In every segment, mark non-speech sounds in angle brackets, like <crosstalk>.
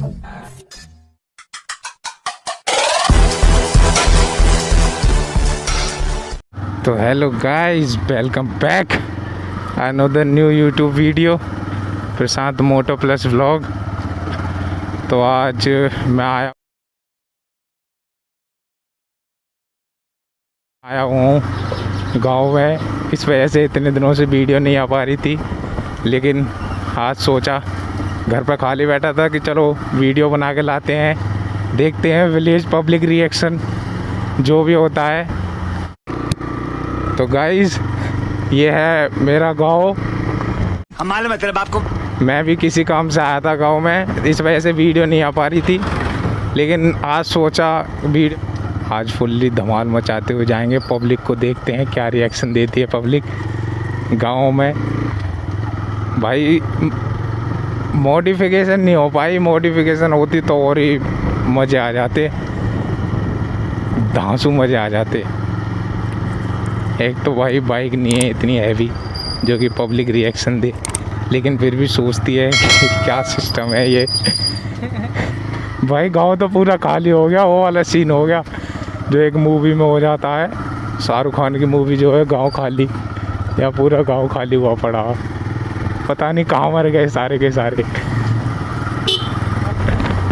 तो hello guys welcome back another new YouTube video Prashant moto plus vlog तो आज मैं आया आया हूँ गाँव में। इस वजह से इतने दिनों से वीडियो नहीं आ पा रही थी, लेकिन आज सोचा घर पर खाली बैठा था कि चलो वीडियो बना के लाते हैं। देखते हैं विलेज पब्लिक रिएक्शन जो भी होता है। तो गाइज़ ये है मेरा गाँव। है तेरे बाप को? मैं भी किसी काम से आया था गाँव में इस वजह से वीडियो नहीं आ पा रही थी। लेकिन आज सोचा वीडियो आज फुल्ली धमाल मचाते हुए जाएँगे पब्लिक को देखते हैं क्या रिएक्शन देती है पब्लिक गाँव में भाई मॉडिफिकेशन नहीं हो पाई मॉडिफिकेशन होती तो और ही मज़े आ जाते। धांसू मज़े आ जाते। एक तो भाई बाइक नहीं है, इतनी हैवी जो कि पब्लिक रिएक्शन दे। लेकिन फिर भी सोचती है कि क्या सिस्टम है ये। भाई गाँव तो पूरा खाली हो गया, वो वाला सीन हो गया, जो एक मूवी में हो जाता है। शाहरुख खान की मूवी जो है, गाँव खाली। या पूरा गाँव खाली हुआ पड़ा। पता नहीं कहाँ मर गए सारे के सारे।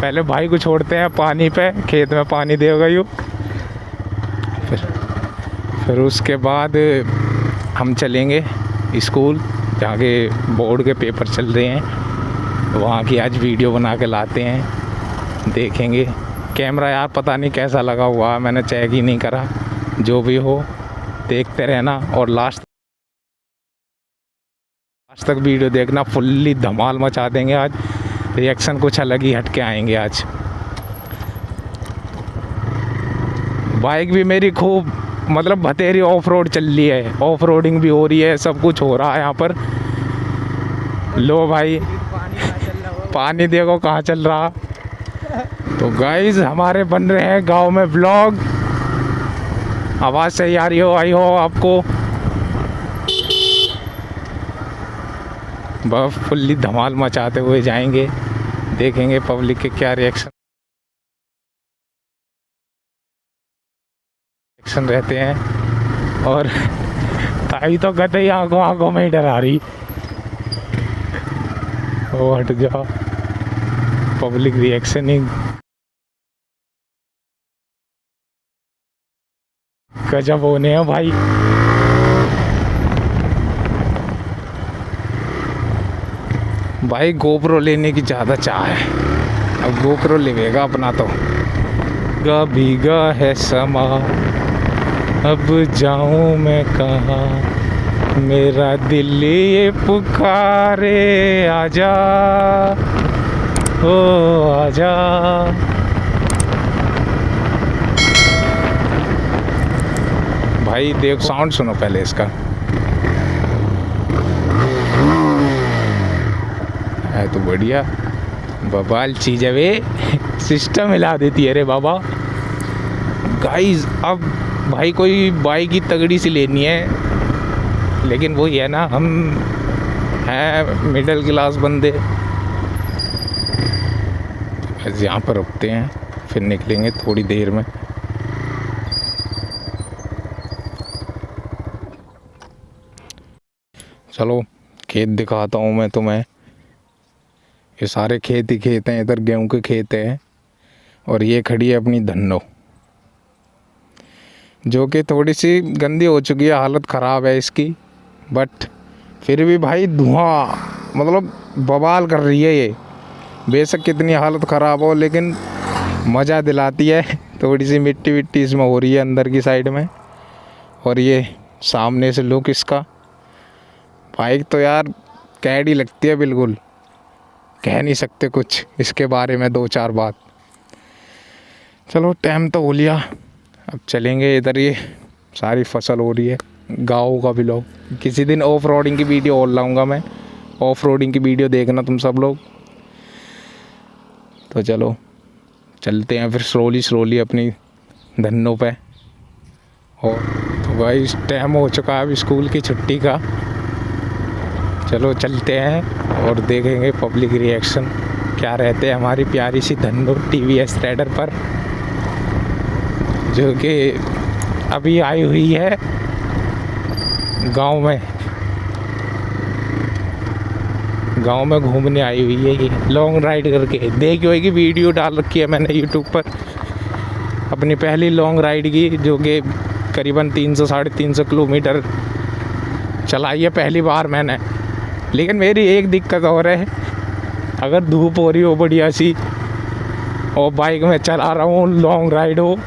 पहले भाई को छोड़ते हैं, पानी पे, खेत में पानी देगा यू फिर फिर उसके बाद हम चलेंगे स्कूल जहाँ के बोर्ड के पेपर चल रहे हैं। वहाँ की आज वीडियो बना के लाते हैं, देखेंगे। कैमरा यार पता नहीं कैसा लगा हुआ, मैंने चेक ही नहीं करा। जो भी हो, देखते रहना और लास्ट लास्ट तक वीडियो देखना फुल्ली धमाल मचा देंगे आज। रिएक्शन कुछ अलग ही हटके आएँगे आज। बाइक भी मेरी खूब मतलब भतेरी ऑफ़ रोड चल रही है। ऑफ़ रोडिंग भी हो रही है, सब कुछ हो रहा है यहाँ पर। लो भाई, पानी देखो कहाँ चल रहा। तो गाइज़ हमारे बन रहे हैं गाँव में ब्लॉग आवाज़ सही आ रही हो, आई हो आपको। बस फुल्ली धमाल मचाते हुए जाएँगे, देखेंगे पब्लिक के क्या रिएक्शन रिएक्शन रहते हैं। और ताई तो कहते ही आँखों आँखों में ही डरा रही। वो हट जाओ पब्लिक रिएक्शन ही। गजब होने हैं भाई। भाई गोप्रो लेने की ज़्यादा चाह है। अब गोप्रो लेगा अपना तो। गा है समा। अब जाऊँ मैं कहाँ? मेरा दिल ये पुकारे, आजा। ओ, आजा। भाई देख साउंड सुनो पहले इसका। है तो बढ़िया। बबाल चीज़ है वे। सिस्टम हिला देती है अरे बाबा। गाइस अब भाई कोई बाइक ही तगड़ी सी लेनी है। लेकिन वही है ना, हम हैं मिडिल क्लास बंदे। बस यहाँ पर रुकते हैं, फिर निकलेंगे थोड़ी देर में। चलो, खेत दिखाता हूँ मैं तुम्हें। ये सारे खेत ही खेत हैं, इधर गेहूँ के खेत हैं, और ये खड़ी है अपनी धन्नो। जो कि थोड़ी सी गंदी हो चुकी है, हालत ख़राब है इसकी बट फिर भी भाई धुआँ मतलब बवाल कर रही है ये। बेशक कितनी हालत ख़राब हो, लेकिन मज़ा दिलाती है। <laughs> थोड़ी सी मिट्टी विट्टी इसमें हो रही है अंदर की साइड में, और ये सामने से लुक इसका। बाइक तो यार कैडी लगती है बिल्कुल। कह नहीं सकते कुछ। इसके बारे में दो चार बात। चलो टाइम तो हो लिया। अब चलेंगे इधर ये। सारी फ़सल हो रही है। गाँव का भी लोग किसी दिन ऑफ़ रोडिंग की वीडियो और लाऊँगा मैं। ऑफ़ रोडिंग की वीडियो देखना तुम सब लोग। तो चलो, चलते हैं फिर स्लोली स्लोली अपनी धनों पे। और तो भाई टाइम हो चुका है अब स्कूल की छुट्टी का। चलो चलते हैं और देखेंगे पब्लिक रिएक्शन क्या रहते हैं हमारी प्यारी सी धन्नो टी वी एस राइडर पर, जो कि अभी आई हुई है गाँव में। गाँव में घूमने आई हुई है ये। लॉन्ग राइड करके। देखी होगी वीडियो डाल रखी है मैंने यूट्यूब पर। अपनी पहली लॉन्ग राइड की, जो कि करीबन तीन सौ, साढ़े तीन सौ किलोमीटर चलाई है पहली बार मैंने। लेकिन मेरी एक दिक्कत और है। अगर धूप हो रही हो बढ़िया सी, और बाइक में चला रहा हूँ लॉन्ग राइड हो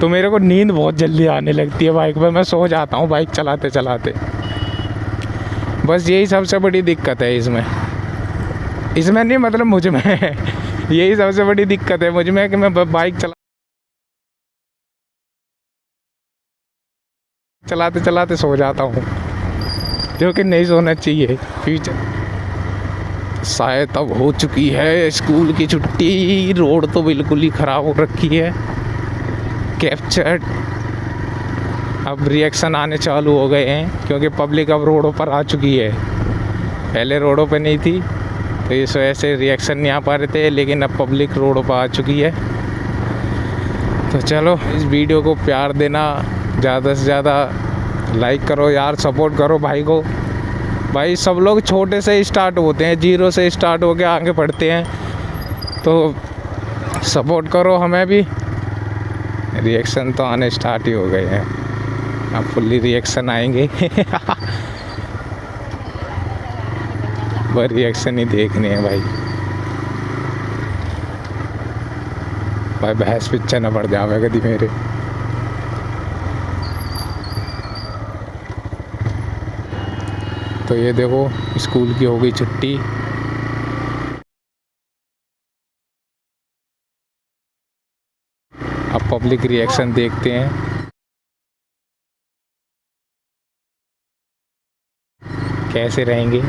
तो मेरे को नींद बहुत जल्दी आने लगती है बाइक पे। मैं सो जाता हूँ बाइक चलाते चलाते। बस यही सबसे बड़ी दिक्कत है इसमें। इसमें नहीं मतलब मुझमें यही सबसे बड़ी दिक्कत है मुझमें कि मैं बाइक चला चलाते चलाते सो जाता हूँ। जो कि नहीं सोना चाहिए? फ्यूचर शायद अब हो चुकी है स्कूल की छुट्टी। रोड तो बिल्कुल ही ख़राब हो रखी है। कैप्चर्ड अब रिएक्शन आने चालू हो गए हैं, क्योंकि पब्लिक अब रोडों पर आ चुकी है। पहले रोडों पर नहीं थी तो इस वजह से रिएक्शन नहीं आ पा रहे थे, लेकिन अब पब्लिक रोडों पर आ चुकी है। तो चलो, इस वीडियो को प्यार देना ज़्यादा से ज़्यादा लाइक करो यार सपोर्ट करो भाई को। भाई सब लोग छोटे से स्टार्ट होते हैं ज़ीरो से स्टार्ट होके आगे बढ़ते हैं। तो सपोर्ट करो हमें भी। रिएक्शन तो आने स्टार्ट ही हो गए हैं। अब फुल्ली रिएक्शन आएँगे। <laughs> बस रिएक्शन ही देखने हैं भाई। भाई भैंस पिक्चर न पड़ जावे कभी मेरे। तो ये देखो, स्कूल की हो गई छुट्टी। अब पब्लिक रिएक्शन देखते हैं। कैसे रहेंगे?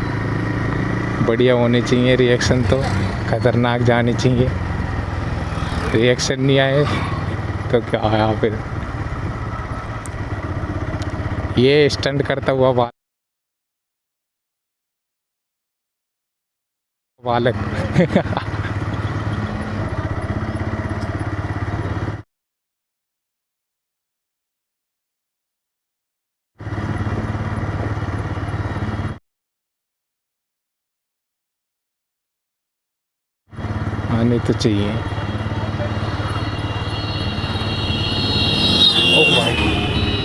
बढ़िया होने चाहिए रिएक्शन तो खतरनाक जाने चाहिए। रिएक्शन नहीं आए तो क्या आया फिर? ये स्टंट करता हुआ बा- बालक। आने तो चाहिए।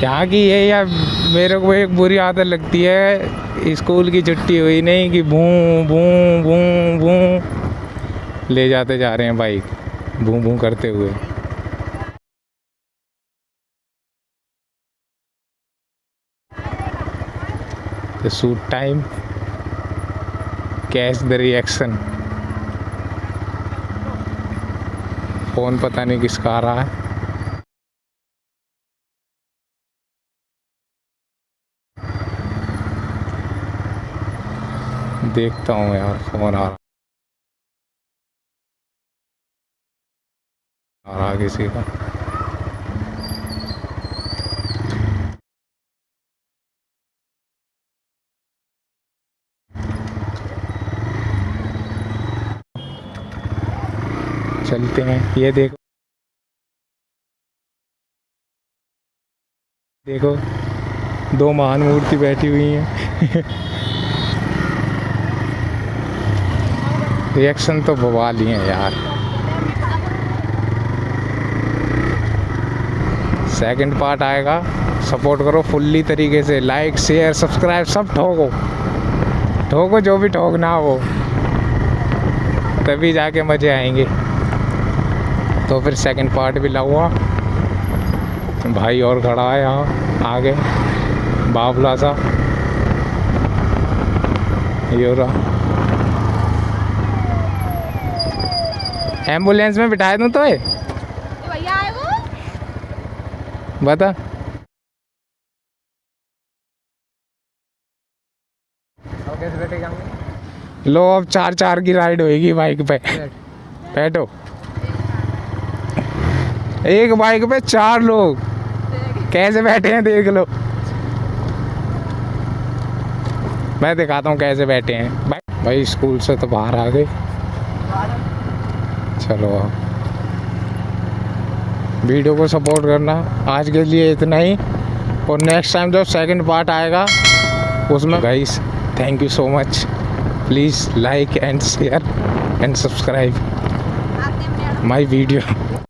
यहाँ की ये यार? मेरे को एक बुरी आदत लगती है, स्कूल की छुट्टी हुई नहीं कि भू भू भू भू। ले जाते जा रहे हैं बाइक भू भू करते हुए। तो shoot time catch the reaction phone पता नहीं किसका आ रहा है। देखता हूँ यार फ़ोन आ रहा किसी का। चलते हैं, ये देखो। देखो, दो महान मूर्ति बैठी हुई हैं। <laughs> रिएक्शन तो बवाल ही है यार। सेकंड पार्ट आएगा। सपोर्ट करो फुल्ली तरीके से। लाइक शेयर सब्सक्राइब सब ठोको। ठोको जो भी ठोकना हो। तभी जाके मज़े आएँगे। तो फिर सेकंड पार्ट भी लगवा भाई और खड़ा है यहाँ, आगे। बाबला सा। ये रहा। एंबुलेंस में बिठाए दूँ तो भैया आए वो? बता। लो अब चार चार की राइड होएगी बाइक पे। बैठो। एक बाइक पे चार लोग। कैसे बैठे हैं देख लो। मैं दिखाता हूँ कैसे बैठे हैं। भाई भाई स्कूल से तो बाहर आ गए। चलो। वीडियो को सपोर्ट करना। आज के लिए इतना ही। और नेक्स्ट टाइम जब सेकंड पार्ट आएगा उसमें guys thank you so much please like and share and subscribe my video